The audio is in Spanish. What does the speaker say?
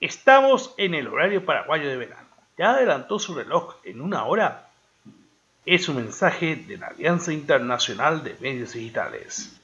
Estamos en el horario paraguayo de verano. ¿Ya adelantó su reloj en una hora? Es un mensaje de la Alianza Internacional de Medios Digitales.